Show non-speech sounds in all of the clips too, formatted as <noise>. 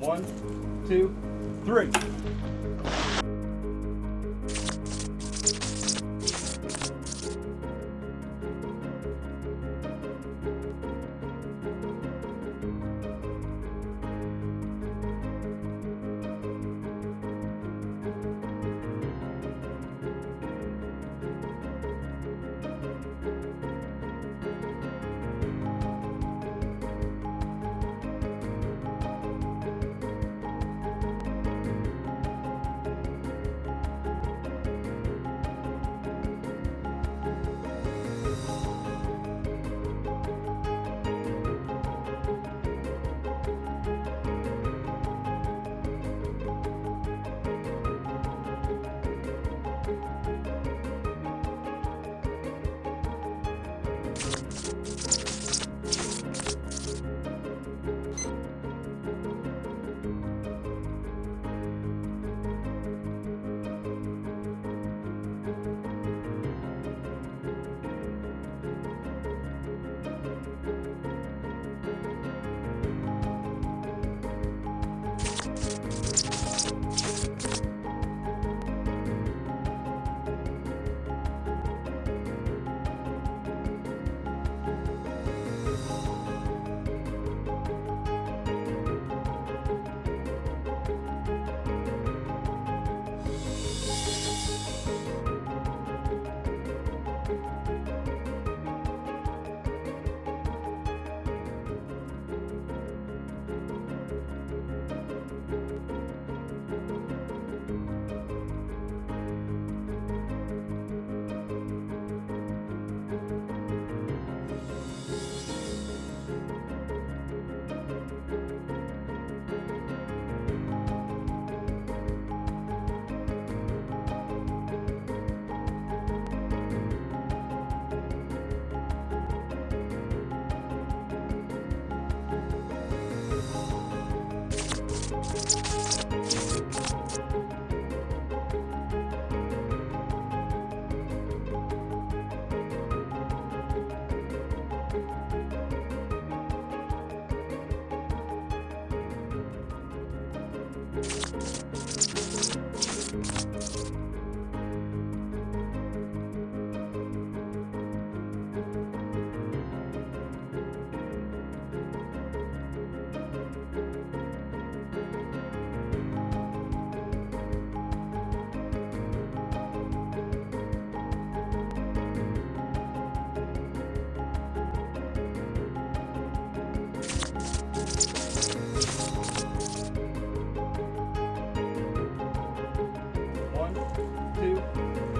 One, two, three.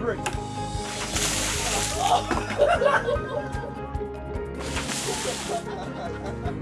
Three. <laughs>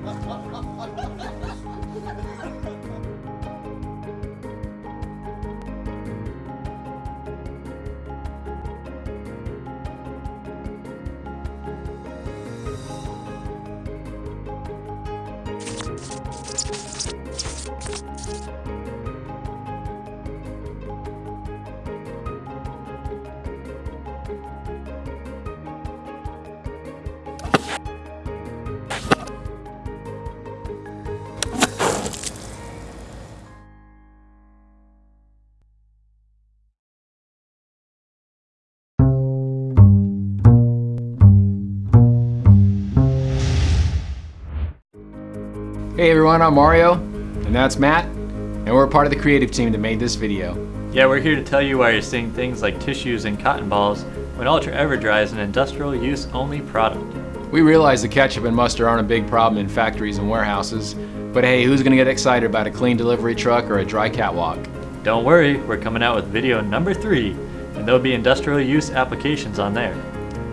Hey everyone, I'm Mario, and that's Matt, and we're part of the creative team that made this video. Yeah, we're here to tell you why you're seeing things like tissues and cotton balls when Ultra EverDry is an industrial use only product. We realize the ketchup and mustard aren't a big problem in factories and warehouses, but hey, who's gonna get excited about a clean delivery truck or a dry catwalk? Don't worry, we're coming out with video number three, and there'll be industrial use applications on there.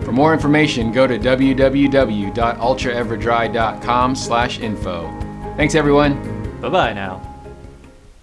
For more information, go to www.ultraeverdry.com slash info. Thanks everyone. Bye bye now.